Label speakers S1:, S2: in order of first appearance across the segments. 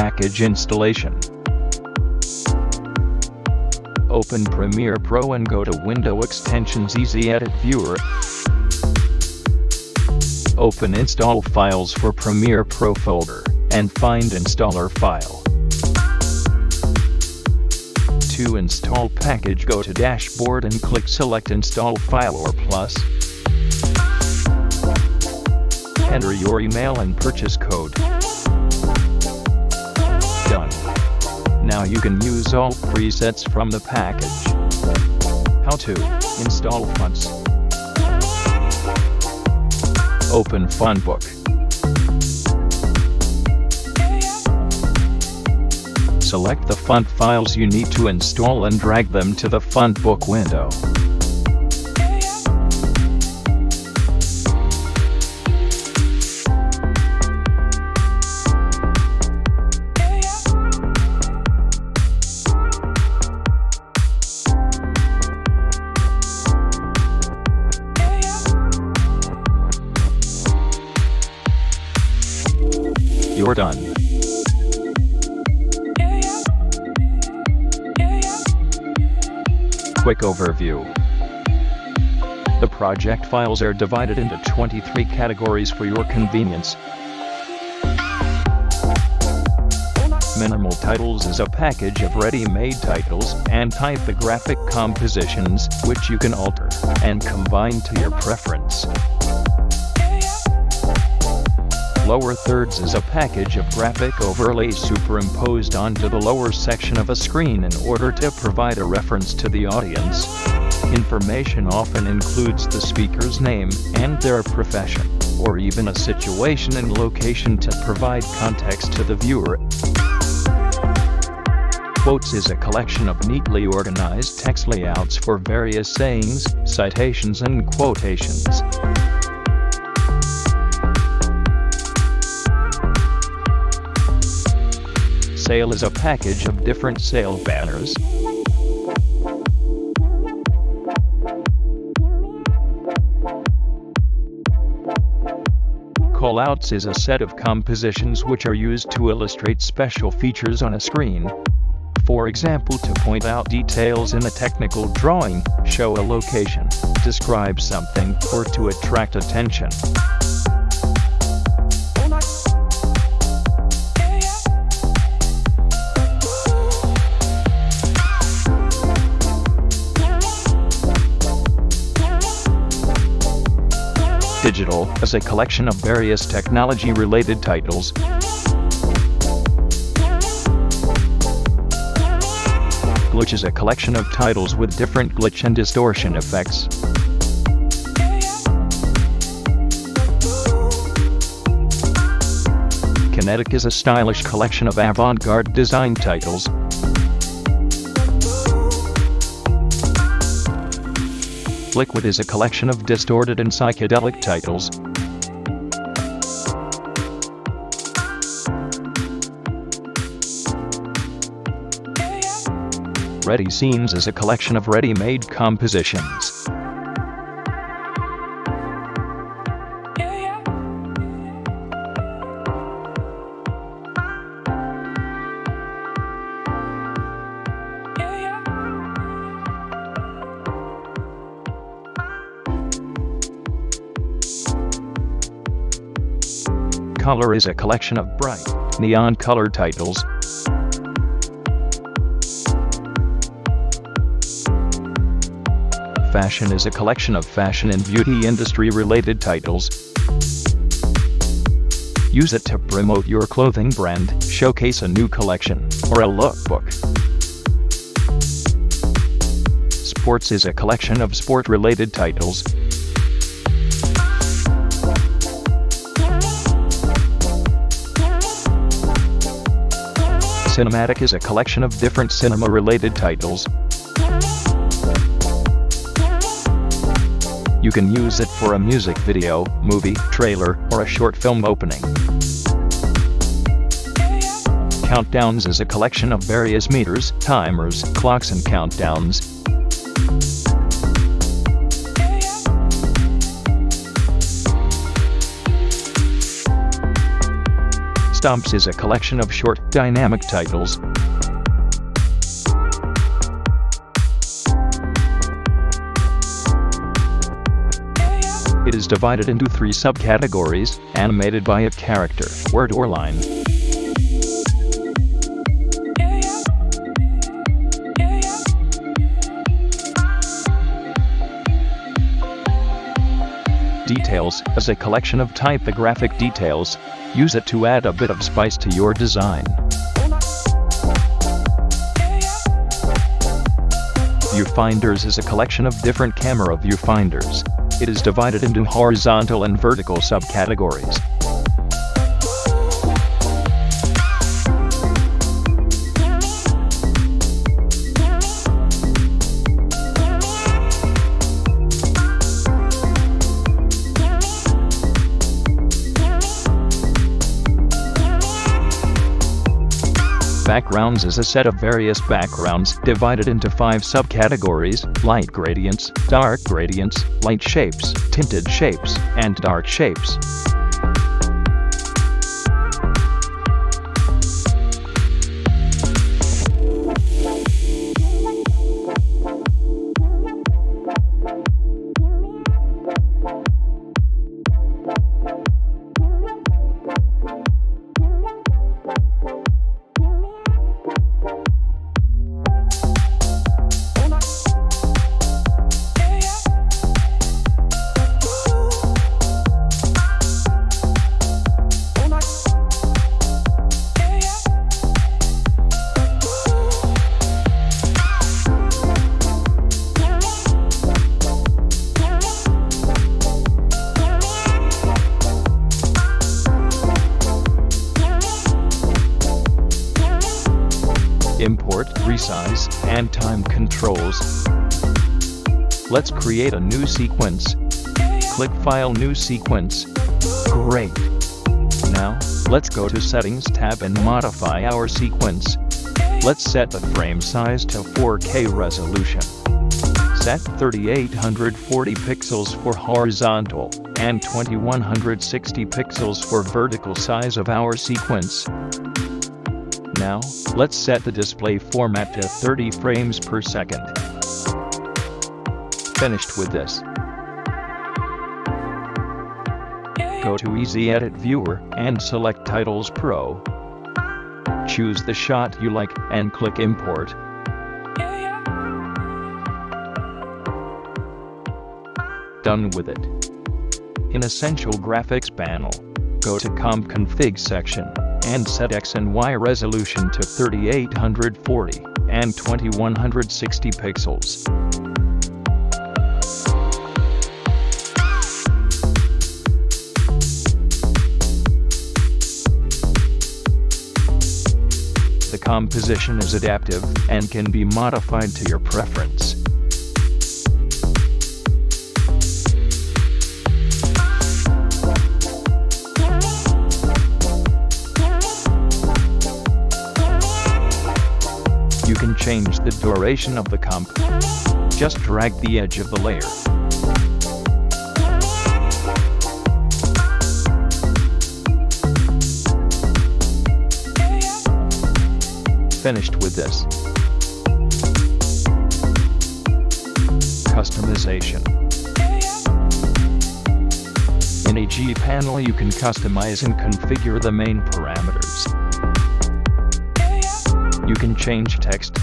S1: package installation. Open Premiere Pro and go to Window Extensions Easy Edit Viewer. Open Install Files for Premiere Pro folder, and find Installer file. To install package go to Dashboard and click Select Install File or Plus. Enter your email and purchase code. Now you can use all presets from the package. How to install fonts. Open Fontbook. Select the font files you need to install and drag them to the Fontbook window. Overview. The project files are divided into 23 categories for your convenience. Minimal Titles is a package of ready-made titles and typographic compositions which you can alter and combine to your preference. Lower thirds is a package of graphic overlays superimposed onto the lower section of a screen in order to provide a reference to the audience. Information often includes the speaker's name and their profession, or even a situation and location to provide context to the viewer. Quotes is a collection of neatly organized text layouts for various sayings, citations and quotations. Sale is a package of different sale banners. Callouts is a set of compositions which are used to illustrate special features on a screen. For example to point out details in a technical drawing, show a location, describe something, or to attract attention. Digital is a collection of various technology-related titles. Glitch is a collection of titles with different glitch and distortion effects. Kinetic is a stylish collection of avant-garde design titles. Liquid is a collection of distorted and psychedelic titles. Ready Scenes is a collection of ready-made compositions. Color is a collection of bright, neon color titles. Fashion is a collection of fashion and beauty industry related titles. Use it to promote your clothing brand, showcase a new collection, or a lookbook. Sports is a collection of sport related titles. Cinematic is a collection of different cinema-related titles. You can use it for a music video, movie, trailer, or a short film opening. Countdowns is a collection of various meters, timers, clocks and countdowns. Stomps is a collection of short, dynamic titles. It is divided into three subcategories, animated by a character, word or line. Details is a collection of typographic details. Use it to add a bit of spice to your design. Viewfinders is a collection of different camera viewfinders. It is divided into horizontal and vertical subcategories. Backgrounds is a set of various backgrounds divided into five subcategories, light gradients, dark gradients, light shapes, tinted shapes, and dark shapes. Import, resize, and time controls. Let's create a new sequence. Click File New Sequence. Great. Now, let's go to Settings tab and modify our sequence. Let's set the frame size to 4K resolution. Set 3840 pixels for horizontal and 2160 pixels for vertical size of our sequence. Now, let's set the display format to 30 frames per second. Finished with this. Go to Easy Edit Viewer and select Titles Pro. Choose the shot you like and click Import. Done with it. In Essential Graphics panel, go to Comp Config section and set X and Y resolution to 3840 and 2160 pixels. The composition is adaptive and can be modified to your preference. Change the duration of the comp. Just drag the edge of the layer. Finished with this. Customization. In a G panel you can customize and configure the main parameters. You can change text.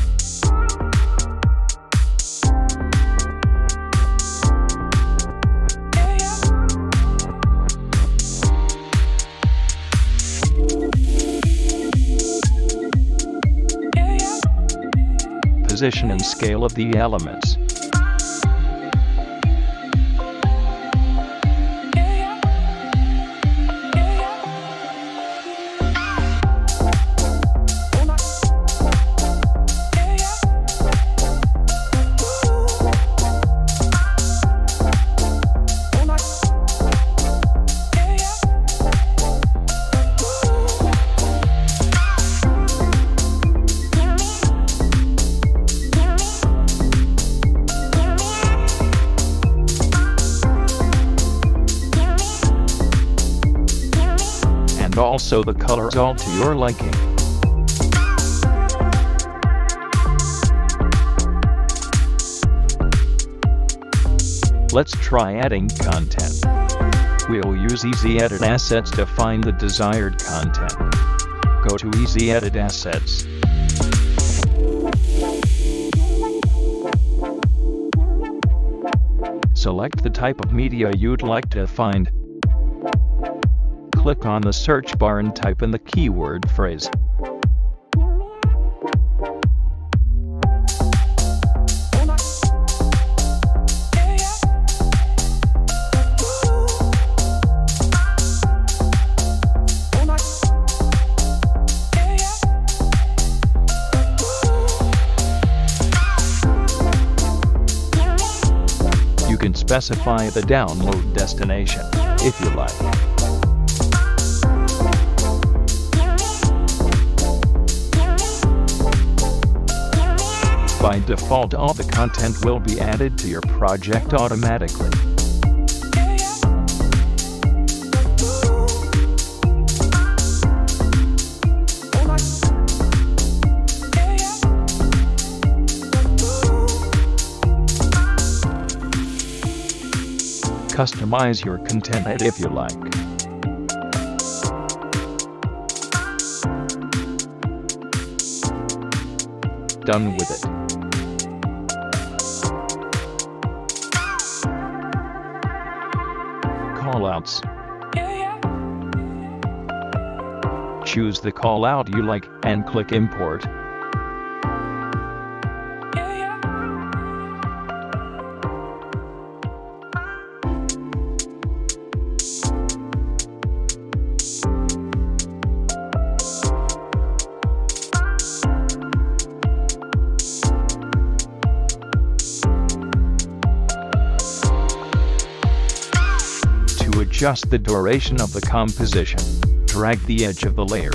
S1: Position and scale of the elements. Also the colors all to your liking. Let's try adding content. We'll use Easy Edit Assets to find the desired content. Go to Easy Edit Assets. Select the type of media you'd like to find. Click on the search bar and type in the keyword phrase. You can specify the download destination, if you like. By default all the content will be added to your project automatically. Customize your content if you like. Done with it. Callouts. Choose the callout you like and click import. Adjust the duration of the composition, drag the edge of the layer.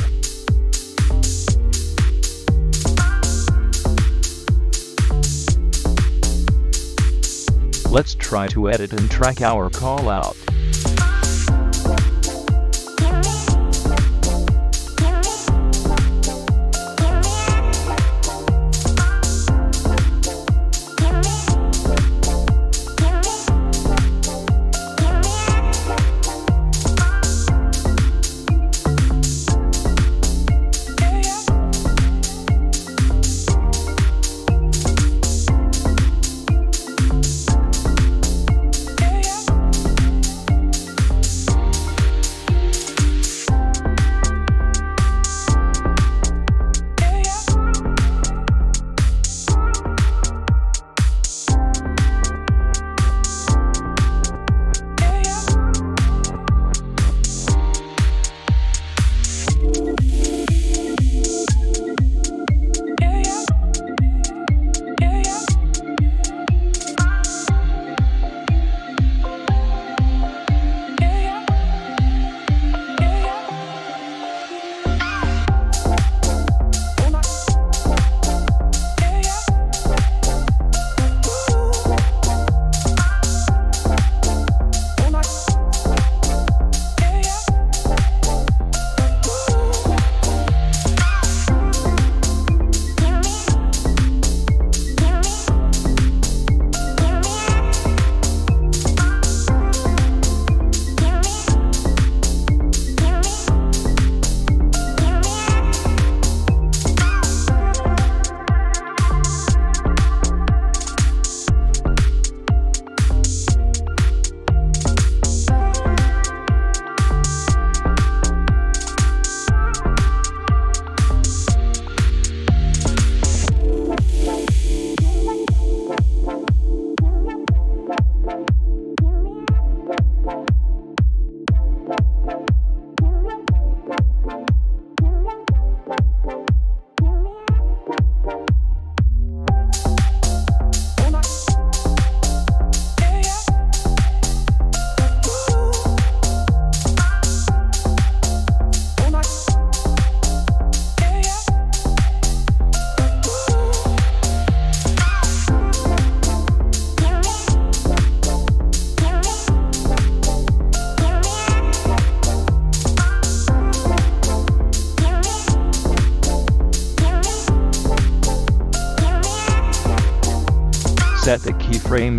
S1: Let's try to edit and track our call out.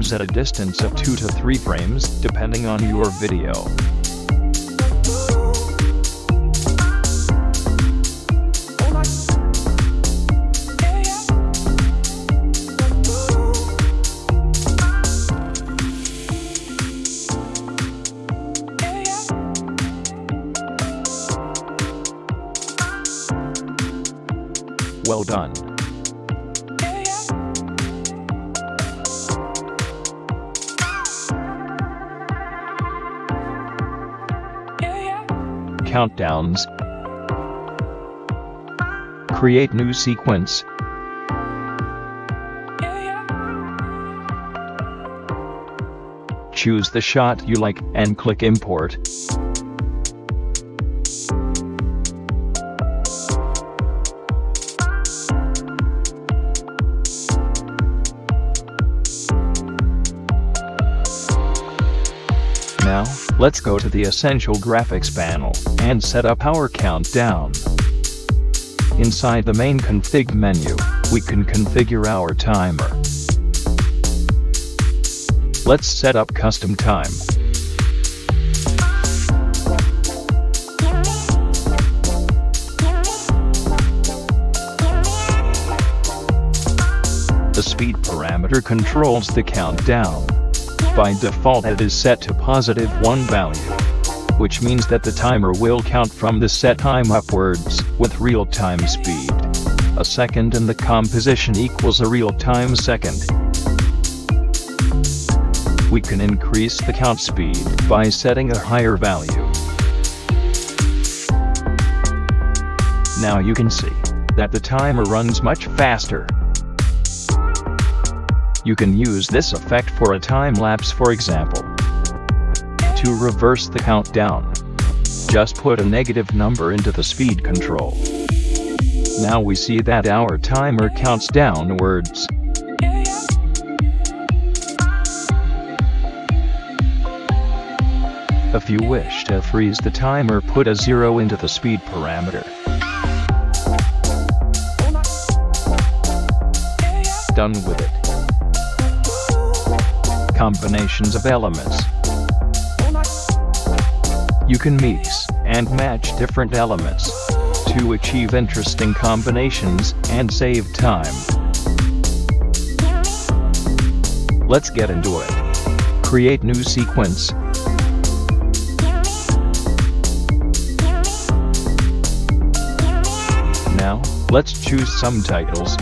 S1: Keyframes at a distance of 2 to 3 frames, depending on your video. Countdowns. Create new sequence. Choose the shot you like and click import. Let's go to the Essential Graphics panel and set up our countdown. Inside the main config menu, we can configure our timer. Let's set up custom time. The speed parameter controls the countdown. By default it is set to positive 1 value, which means that the timer will count from the set time upwards, with real-time speed. A second in the composition equals a real-time second. We can increase the count speed by setting a higher value. Now you can see that the timer runs much faster. You can use this effect for a time lapse for example. To reverse the countdown, just put a negative number into the speed control. Now we see that our timer counts downwards. If you wish to freeze the timer put a zero into the speed parameter. Done with it combinations of elements. You can mix and match different elements to achieve interesting combinations and save time. Let's get into it. Create new sequence. Now, let's choose some titles.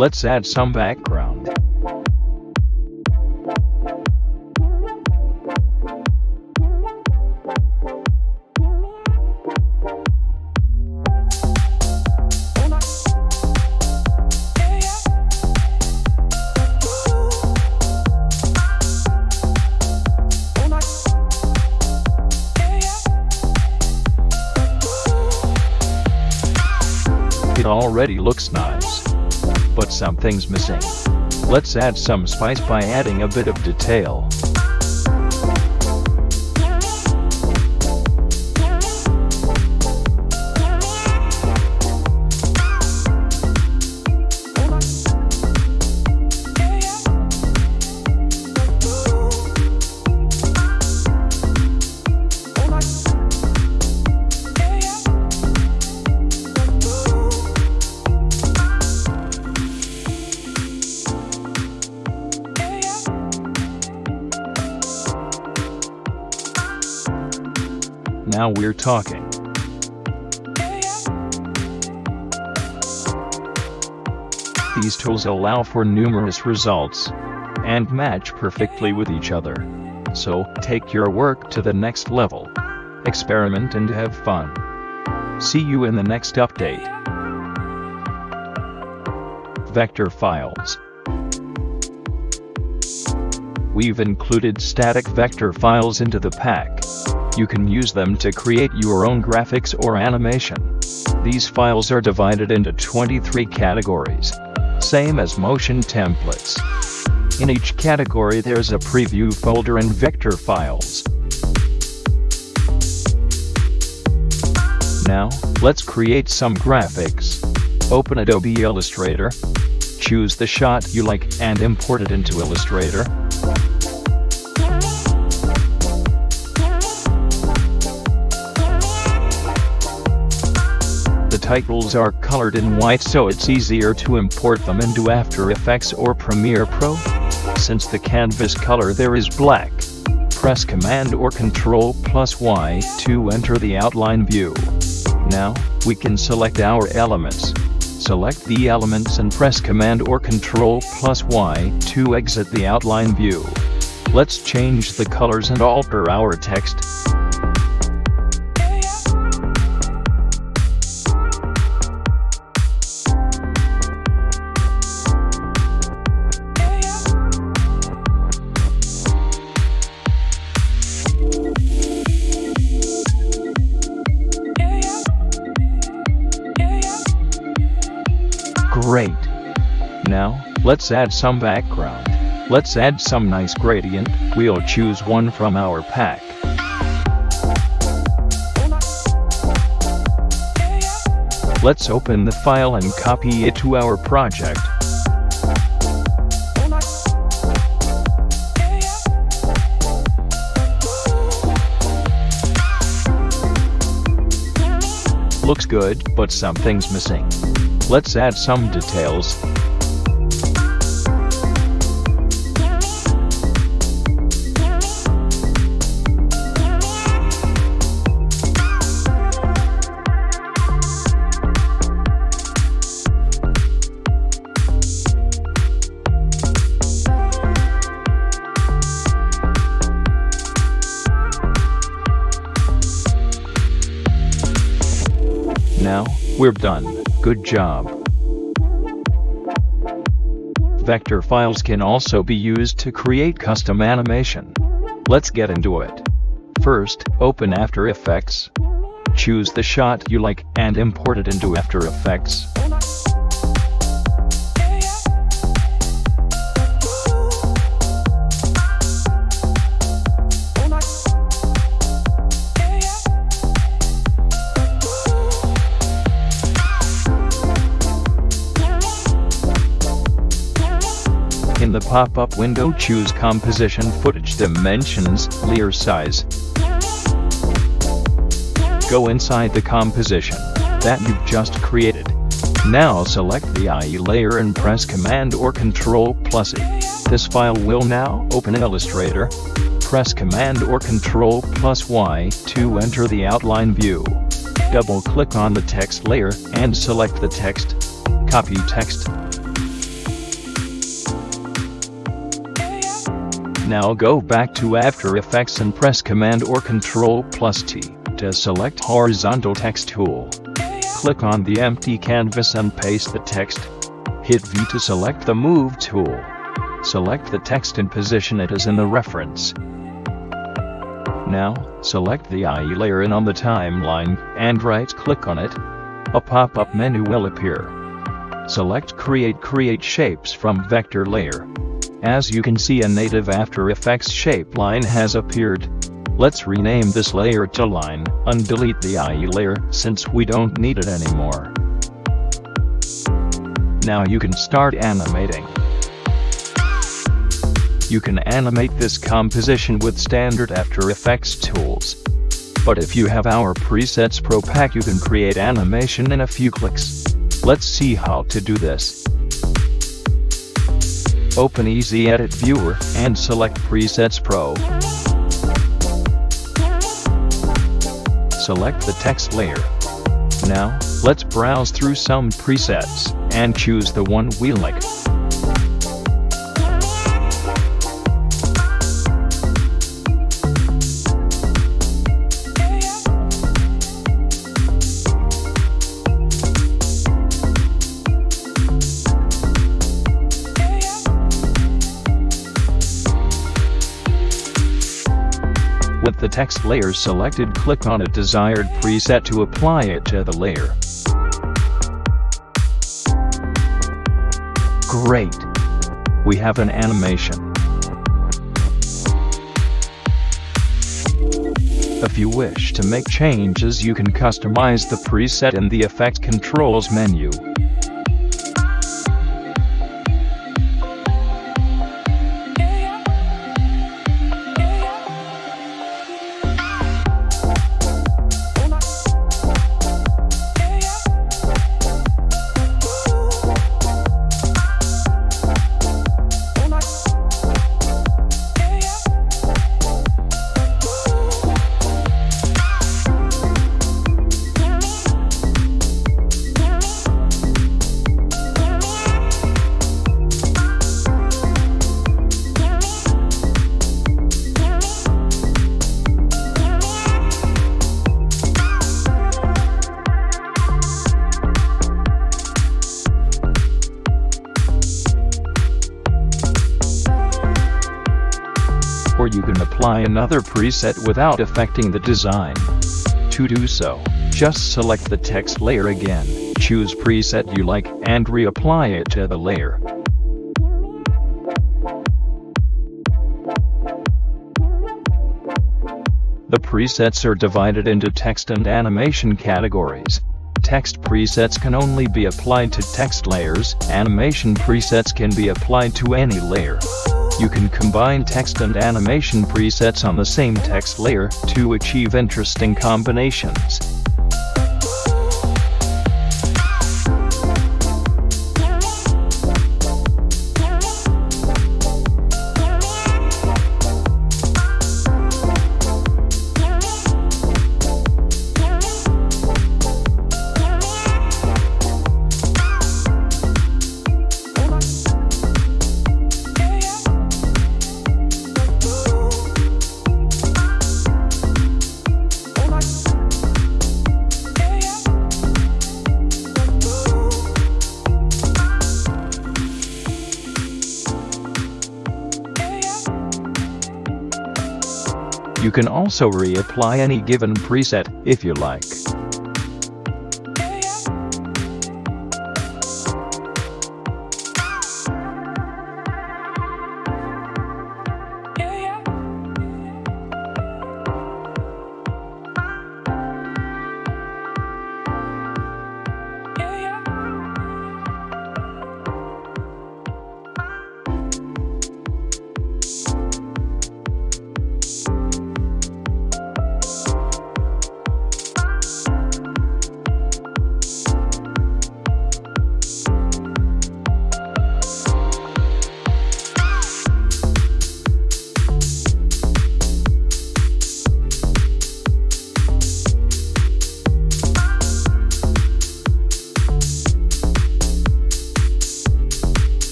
S1: Let's add some background. It already looks nice. But something's missing. Let's add some spice by adding a bit of detail. We're talking. These tools allow for numerous results and match perfectly with each other. So, take your work to the next level. Experiment and have fun. See you in the next update. Vector files. We've included static vector files into the pack. You can use them to create your own graphics or animation. These files are divided into 23 categories, same as motion templates. In each category there's a preview folder and vector files. Now, let's create some graphics. Open Adobe Illustrator, choose the shot you like and import it into Illustrator. Titles are colored in white so it's easier to import them into After Effects or Premiere Pro. Since the canvas color there is black, press Command or Control plus Y to enter the outline view. Now, we can select our elements. Select the elements and press Command or Control plus Y to exit the outline view. Let's change the colors and alter our text. Let's add some background. Let's add some nice gradient, we'll choose one from our pack. Let's open the file and copy it to our project. Looks good, but something's missing. Let's add some details. Now, we're done. Good job. Vector files can also be used to create custom animation. Let's get into it. First, open After Effects. Choose the shot you like and import it into After Effects. In the pop-up window choose Composition Footage Dimensions, Layer Size. Go inside the composition that you've just created. Now select the IE layer and press Command or Control plus E. This file will now open Illustrator. Press Command or Control plus Y to enter the outline view. Double-click on the text layer and select the text. Copy text. Now go back to After Effects and press Command or Control plus T to select Horizontal Text tool. Click on the empty canvas and paste the text. Hit V to select the Move tool. Select the text and position it as in the reference. Now, select the IE layer and on the timeline, and right-click on it. A pop-up menu will appear. Select Create Create Shapes from Vector Layer. As you can see a native After Effects shape line has appeared. Let's rename this layer to line, undelete the IE layer since we don't need it anymore. Now you can start animating. You can animate this composition with standard After Effects tools. But if you have our Presets Pro pack you can create animation in a few clicks. Let's see how to do this. Open Easy Edit Viewer and select Presets Pro. Select the text layer. Now, let's browse through some presets and choose the one we like. The text layer selected click on a desired preset to apply it to the layer. Great! We have an animation. If you wish to make changes you can customize the preset in the Effect Controls menu. Another preset without affecting the design. To do so, just select the text layer again, choose preset you like, and reapply it to the layer. The presets are divided into text and animation categories. Text presets can only be applied to text layers, animation presets can be applied to any layer. You can combine text and animation presets on the same text layer to achieve interesting combinations. Also reapply any given preset, if you like.